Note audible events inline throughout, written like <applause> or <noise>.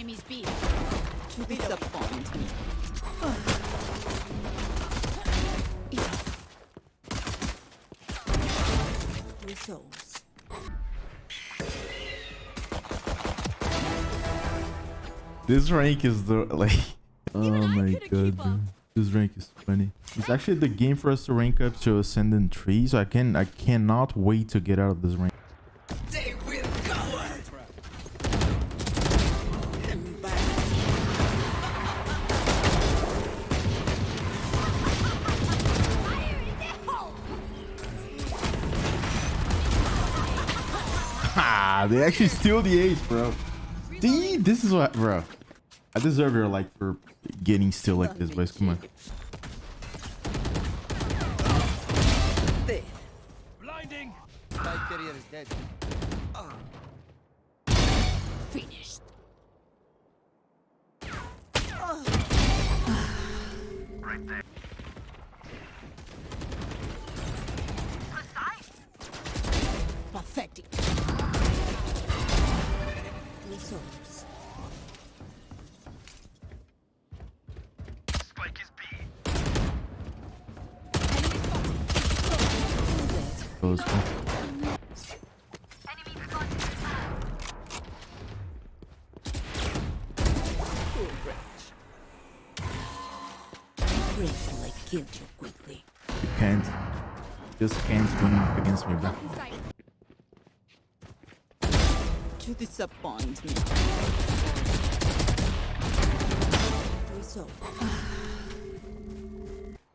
enemies B. To disappoint me. Results. This rank is the like. <laughs> Oh my god, this rank is funny. It's actually the game for us to rank up to Ascendant 3, so I can I cannot wait to get out of this rank. They actually steal the ace, bro. See, this is what, bro. I deserve your like for getting still like this, boys. Come on. There. Blinding! My career is dead. Finished. Pathetic. Close, bro. Grateful I killed you can't. Just can't win against me, bro. To disappoint me.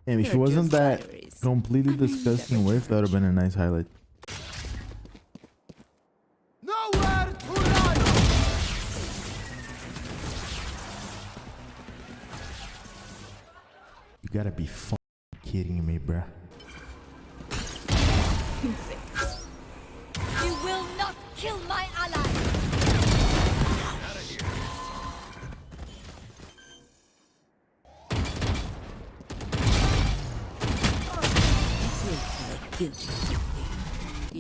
Damn, if she wasn't that. Completely disgusting whiff, that would have been a nice highlight. Nowhere to run! You gotta be fucking kidding me, bro. You will not kill my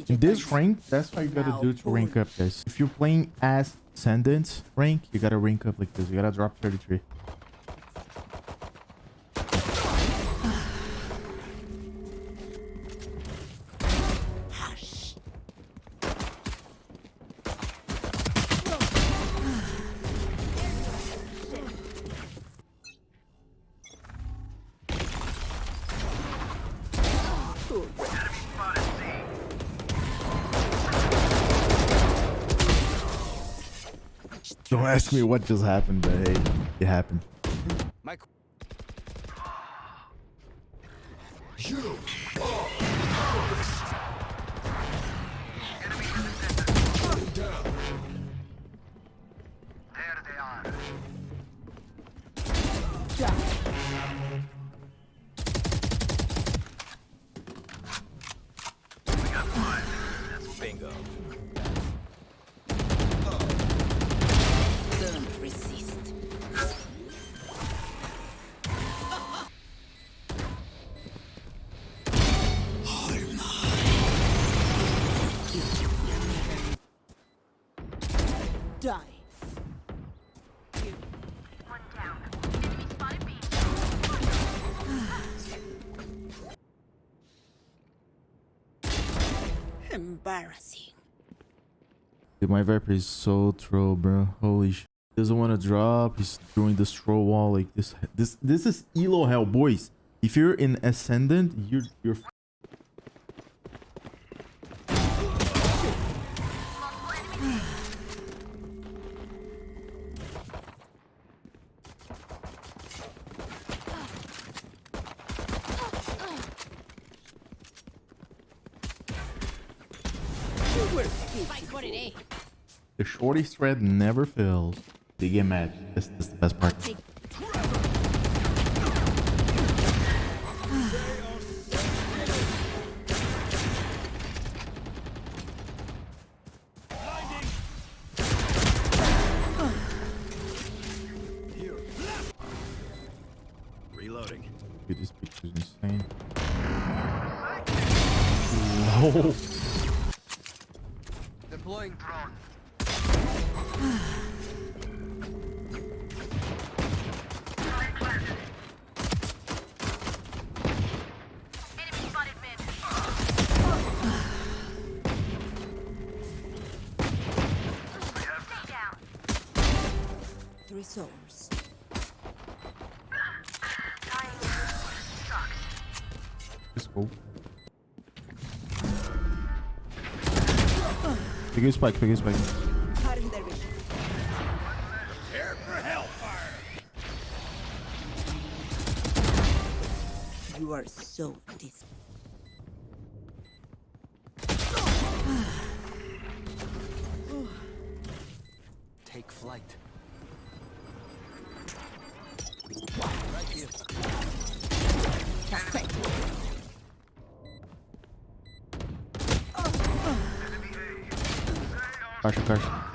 this rank, that's what you gotta do to rank up, guys. If you're playing as Ascendant rank, you gotta rank up like this. You gotta drop 33. Don't ask me what just happened, but hey, it happened. My bingo. Die. Embarrassing. Dude, my Viper is so troll, bro. Holy shit. Doesn't want to drop. He's doing the straw wall like this. This this is elo hell, boys. If you're in ascendant, you're you're. The shorty thread never fails. They get mad. this is the best part. Reloading. Dude, this picture is insane. Whoa. Resource. Let's go. Peguei o spike, peguei o spike. Cutting their vision. Prepare for hellfire. You are so dis. Take flight. Right here.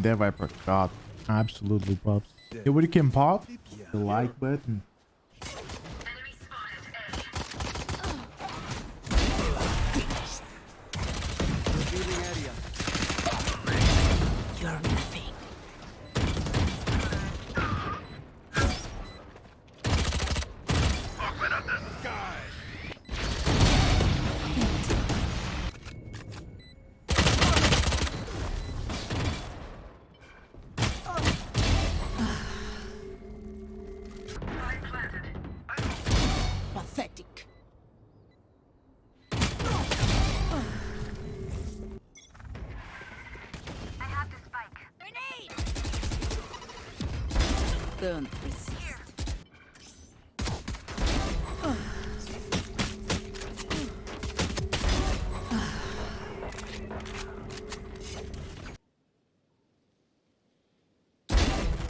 And that Viper, God, absolutely pops. Yeah, what you can pop? The like button. Pathetic. Grenade! Don't resist.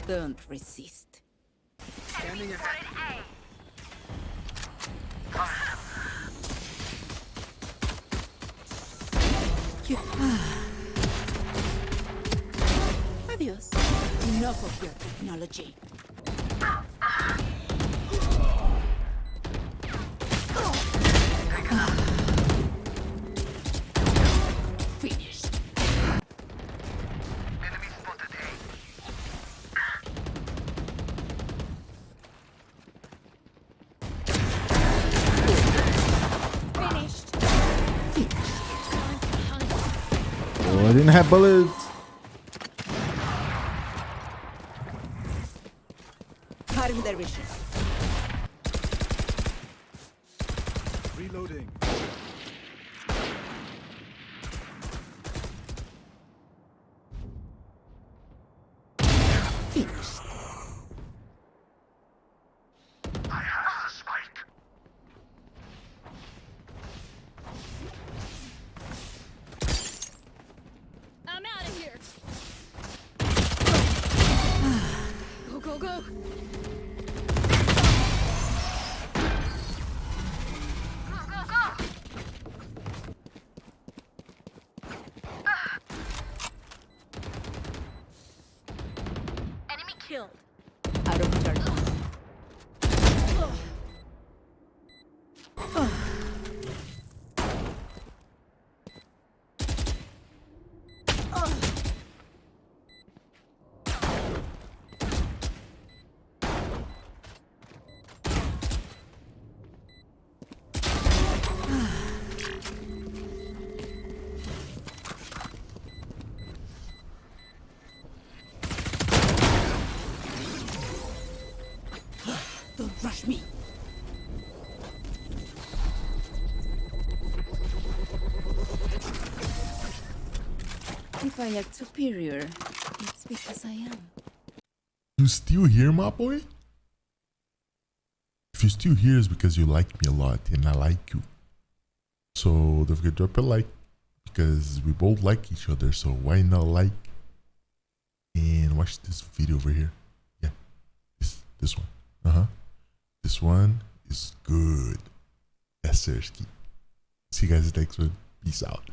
Don't resist. Standing ahead. You- <sighs> Adios. Enough of your technology. Finished. I didn't have bullets. Cutting their vision. Reloading. Finished. Killed. I act superior, it's because I am. You still here, my boy? If you're still here, it's because you like me a lot and I like you. So don't forget to drop a like because we both like each other. So why not like and watch this video over here? Yeah, this this one. Uh huh. This one is good. Yes, Sersky. See you guys next one. Peace out.